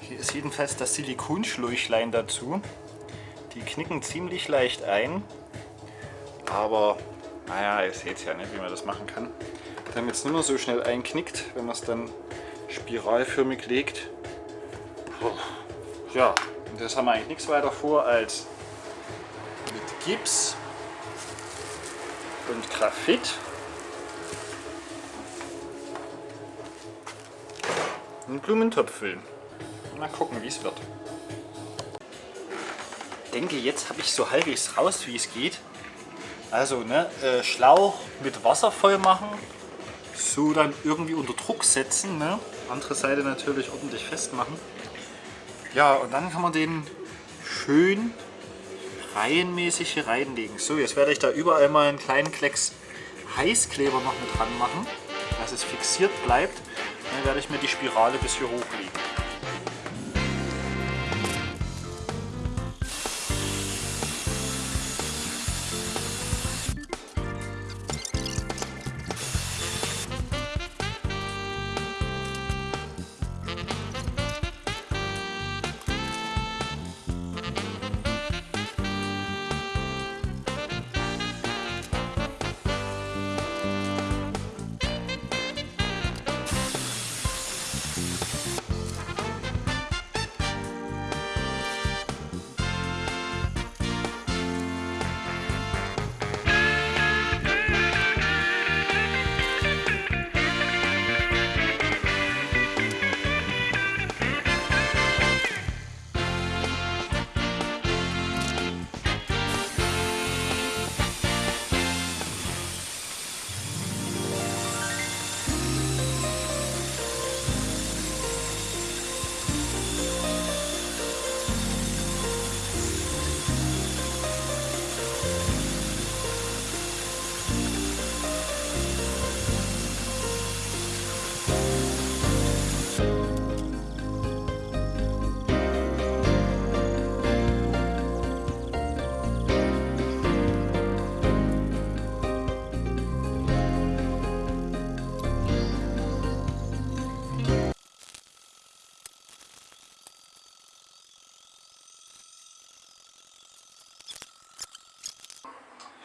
Hier ist jedenfalls das Silikonschläuchlein dazu. Die knicken ziemlich leicht ein, aber naja, ihr seht ja, nicht, wie man das machen kann. Damit es nicht mehr so schnell einknickt, wenn man es dann spiralförmig legt. Ja, und das haben wir eigentlich nichts weiter vor als mit Gips und Graphit einen Blumentopf füllen. Mal gucken, wie es wird. Ich denke, jetzt habe ich so halbwegs raus, wie es geht. Also, ne, äh, Schlauch mit Wasser voll machen, so dann irgendwie unter Druck setzen, ne? andere Seite natürlich ordentlich festmachen. Ja, und dann kann man den schön reihenmäßig hier reinlegen. So, jetzt werde ich da überall mal einen kleinen Klecks Heißkleber noch mit dran machen, dass es fixiert bleibt. Dann werde ich mir die Spirale bis hier hochlegen.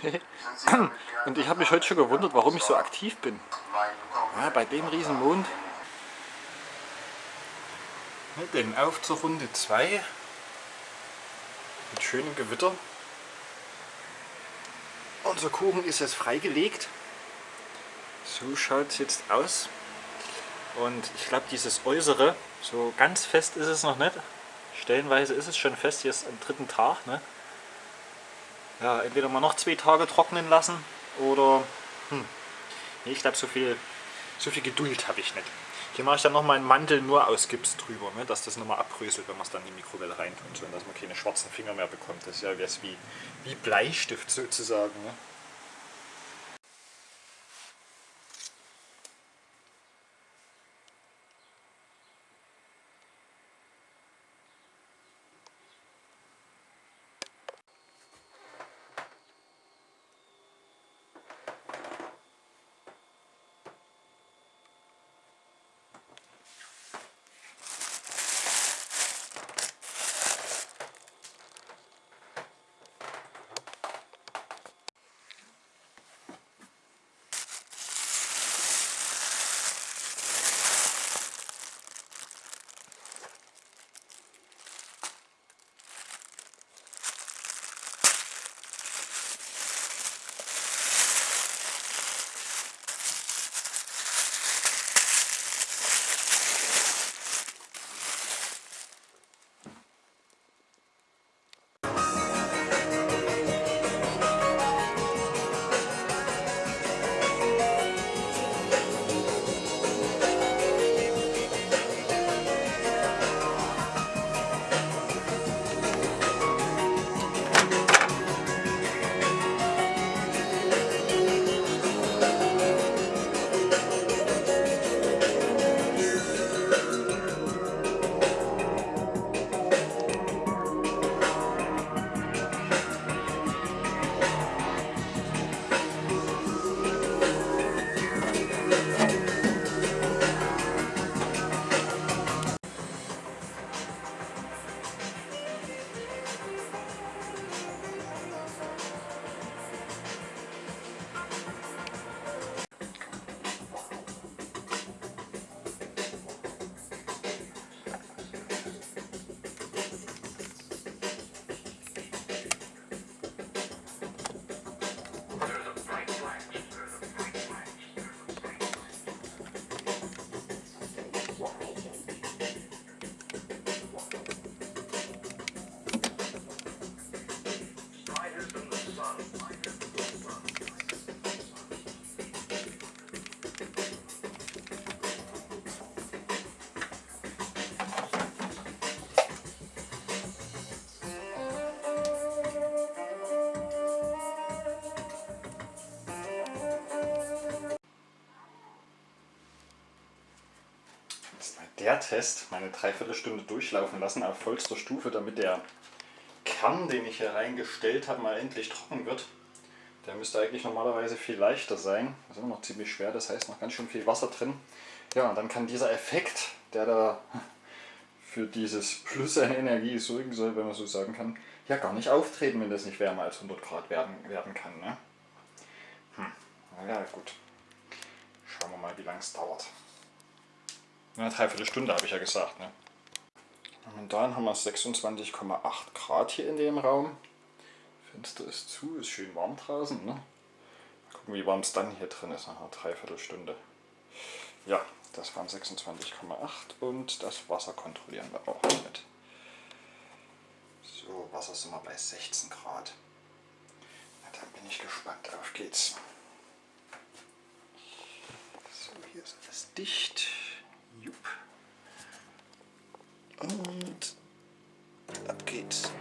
Und ich habe mich heute schon gewundert, warum ich so aktiv bin. Ja, bei dem riesen Mond. Denn auf zur Runde 2 mit schönem Gewitter. Unser Kuchen ist jetzt freigelegt. So schaut es jetzt aus. Und ich glaube dieses Äußere, so ganz fest ist es noch nicht. Stellenweise ist es schon fest, ist am dritten Tag. Ne? Ja, entweder mal noch zwei Tage trocknen lassen oder hm, ich glaube so viel, so viel Geduld habe ich nicht. Hier mache ich dann noch meinen Mantel nur aus Gips drüber, ne, dass das nochmal abbröselt, wenn man es dann in die Mikrowelle reintut, so, dass man keine schwarzen Finger mehr bekommt. Das ist ja wie, wie Bleistift sozusagen. Ne. Der Test meine Dreiviertelstunde durchlaufen lassen auf vollster Stufe, damit der Kern, den ich hier reingestellt habe, mal endlich trocken wird. Der müsste eigentlich normalerweise viel leichter sein. Das ist immer noch ziemlich schwer, das heißt noch ganz schön viel Wasser drin. Ja, und dann kann dieser Effekt, der da für dieses Plus an Energie sorgen soll, wenn man so sagen kann, ja gar nicht auftreten, wenn das nicht wärmer als 100 Grad werden, werden kann. Ne? Hm. Ja gut. Schauen wir mal, wie lange es dauert. Eine Dreiviertelstunde habe ich ja gesagt. Ne? Momentan haben wir 26,8 Grad hier in dem Raum. Fenster ist zu, ist schön warm draußen. Ne? Mal gucken, wie warm es dann hier drin ist nach einer Dreiviertelstunde. Ja, das waren 26,8 und das Wasser kontrollieren wir auch mit. So, Wasser sind wir bei 16 Grad. Na, dann bin ich gespannt. Auf geht's. So, hier ist alles dicht. Jupp. Und ab geht's.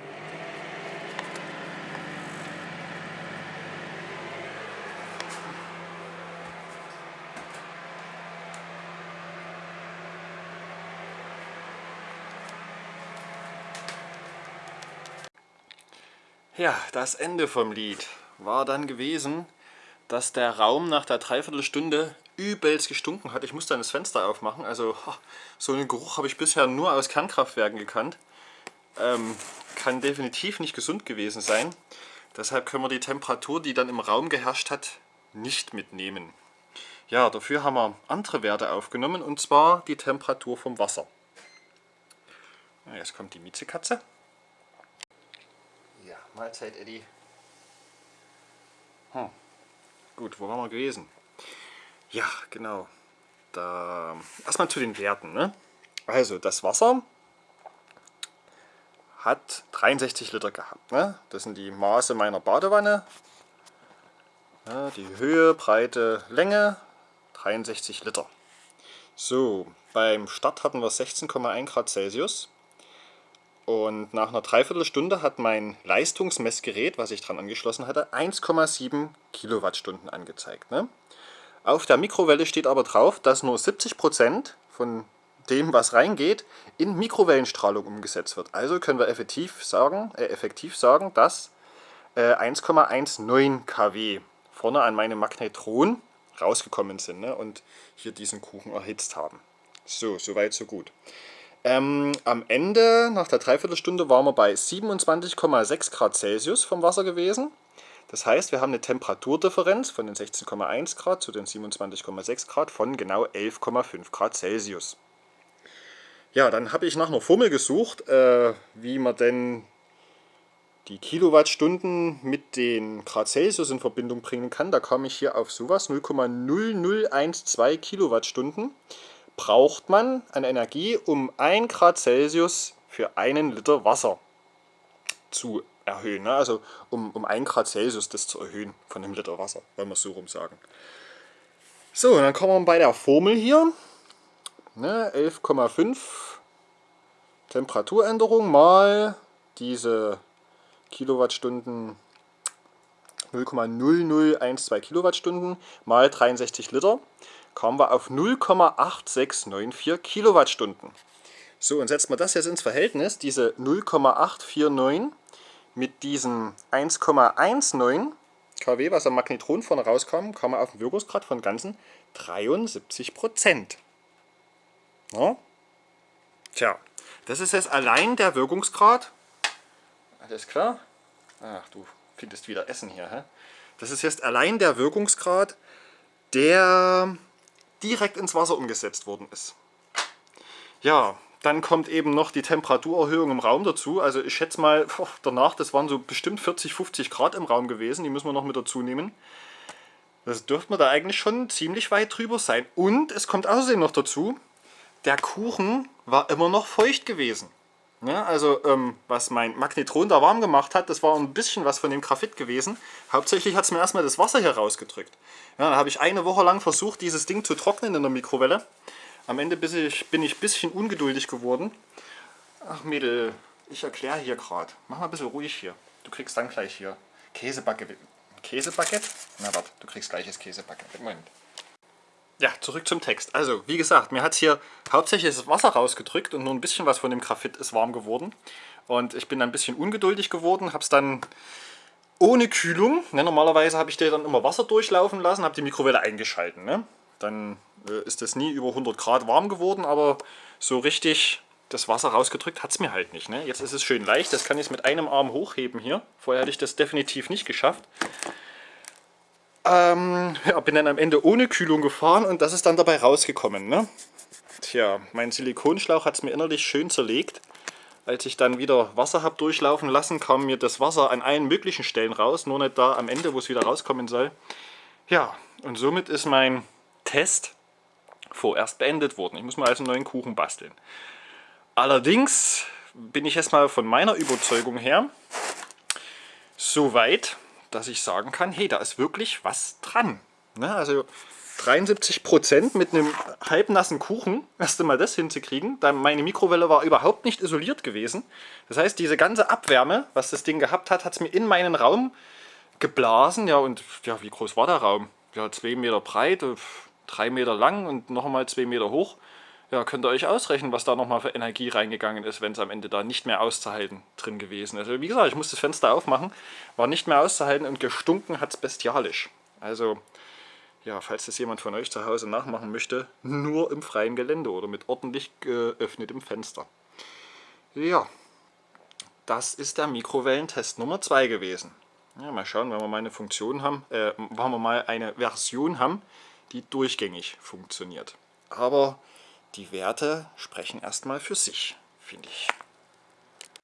Ja, das Ende vom Lied war dann gewesen, dass der Raum nach der Dreiviertelstunde übelst gestunken hat. Ich musste dann das Fenster aufmachen. Also so einen Geruch habe ich bisher nur aus Kernkraftwerken gekannt. Ähm, kann definitiv nicht gesund gewesen sein. Deshalb können wir die Temperatur, die dann im Raum geherrscht hat, nicht mitnehmen. Ja, dafür haben wir andere Werte aufgenommen und zwar die Temperatur vom Wasser. Jetzt kommt die Miezekatze. Mahlzeit, Eddie. Hm. Gut, wo waren wir gewesen? Ja, genau. Da erstmal zu den Werten. Ne? Also das Wasser hat 63 Liter gehabt. Ne? Das sind die Maße meiner Badewanne. Ja, die Höhe, Breite, Länge 63 Liter. So, beim Start hatten wir 16,1 Grad Celsius. Und nach einer Dreiviertelstunde hat mein Leistungsmessgerät, was ich dran angeschlossen hatte, 1,7 Kilowattstunden angezeigt. Ne? Auf der Mikrowelle steht aber drauf, dass nur 70% von dem, was reingeht, in Mikrowellenstrahlung umgesetzt wird. Also können wir effektiv sagen, äh, effektiv sagen dass äh, 1,19 kW vorne an meinem Magnetron rausgekommen sind ne? und hier diesen Kuchen erhitzt haben. So, soweit, so gut. Ähm, am Ende, nach der Dreiviertelstunde, waren wir bei 27,6 Grad Celsius vom Wasser gewesen. Das heißt, wir haben eine Temperaturdifferenz von den 16,1 Grad zu den 27,6 Grad von genau 11,5 Grad Celsius. Ja, dann habe ich nach einer Formel gesucht, äh, wie man denn die Kilowattstunden mit den Grad Celsius in Verbindung bringen kann. Da kam ich hier auf sowas, 0,0012 Kilowattstunden braucht man an Energie, um 1 Grad Celsius für einen Liter Wasser zu erhöhen. Ne? Also um, um 1 Grad Celsius das zu erhöhen von einem Liter Wasser, wenn wir es so rum sagen. So, und dann kommen wir bei der Formel hier. Ne, 11,5 Temperaturänderung mal diese Kilowattstunden 0,0012 Kilowattstunden mal 63 Liter kommen wir auf 0,8694 Kilowattstunden. So, und setzen wir das jetzt ins Verhältnis, diese 0,849 mit diesen 1,19 kW, was am Magnetron vorne rauskam, kommen wir auf einen Wirkungsgrad von ganzen 73 Prozent. Ja? Tja, das ist jetzt allein der Wirkungsgrad. Alles klar? Ach, du findest wieder Essen hier. Hä? Das ist jetzt allein der Wirkungsgrad, der direkt ins Wasser umgesetzt worden ist. Ja, dann kommt eben noch die Temperaturerhöhung im Raum dazu. Also ich schätze mal, danach, das waren so bestimmt 40, 50 Grad im Raum gewesen. Die müssen wir noch mit dazu nehmen. Das dürfte man da eigentlich schon ziemlich weit drüber sein. Und es kommt außerdem noch dazu, der Kuchen war immer noch feucht gewesen. Ja, also ähm, was mein Magnetron da warm gemacht hat, das war ein bisschen was von dem Graphit gewesen. Hauptsächlich hat es mir erstmal das Wasser hier rausgedrückt. Ja, da habe ich eine Woche lang versucht, dieses Ding zu trocknen in der Mikrowelle. Am Ende bin ich, ein bisschen ungeduldig geworden. Ach Mädel, ich erkläre hier gerade. Mach mal ein bisschen ruhig hier. Du kriegst dann gleich hier Käsebaguette. Käsebaguette? Na warte, du kriegst gleich das Käsebaguette. Moment. Ja, zurück zum Text. Also, wie gesagt, mir hat hier hauptsächlich das Wasser rausgedrückt und nur ein bisschen was von dem Graphit ist warm geworden. Und ich bin ein bisschen ungeduldig geworden, habe es dann ohne Kühlung, ne, normalerweise habe ich dir dann immer Wasser durchlaufen lassen, habe die Mikrowelle eingeschalten. Ne? Dann äh, ist das nie über 100 Grad warm geworden, aber so richtig das Wasser rausgedrückt hat es mir halt nicht. Ne? Jetzt ist es schön leicht, das kann ich mit einem Arm hochheben hier. Vorher hätte ich das definitiv nicht geschafft. Ähm, ja, bin dann am Ende ohne Kühlung gefahren und das ist dann dabei rausgekommen. Ne? Tja, mein Silikonschlauch hat es mir innerlich schön zerlegt. Als ich dann wieder Wasser habe durchlaufen lassen, kam mir das Wasser an allen möglichen Stellen raus, nur nicht da am Ende, wo es wieder rauskommen soll. Ja, und somit ist mein Test vorerst beendet worden. Ich muss mal also einen neuen Kuchen basteln. Allerdings bin ich erstmal von meiner Überzeugung her so weit, dass ich sagen kann, hey, da ist wirklich was dran. Ne? Also 73% mit einem halbnassen Kuchen, erst einmal das hinzukriegen. Dann meine Mikrowelle war überhaupt nicht isoliert gewesen. Das heißt, diese ganze Abwärme, was das Ding gehabt hat, hat es mir in meinen Raum geblasen. Ja, und ja, wie groß war der Raum? Ja, 2 Meter breit, 3 Meter lang und nochmal 2 Meter hoch. Ja, könnt ihr euch ausrechnen, was da nochmal für Energie reingegangen ist, wenn es am Ende da nicht mehr auszuhalten drin gewesen ist. Also wie gesagt, ich musste das Fenster aufmachen, war nicht mehr auszuhalten und gestunken hat es bestialisch. Also ja, falls das jemand von euch zu Hause nachmachen möchte, nur im freien Gelände oder mit ordentlich geöffnetem Fenster. Ja, das ist der Mikrowellentest Nummer 2 gewesen. Ja, mal schauen, wenn wir mal eine Funktion haben, äh, wenn wir mal eine Version haben, die durchgängig funktioniert. Aber die Werte sprechen erstmal für sich, finde ich.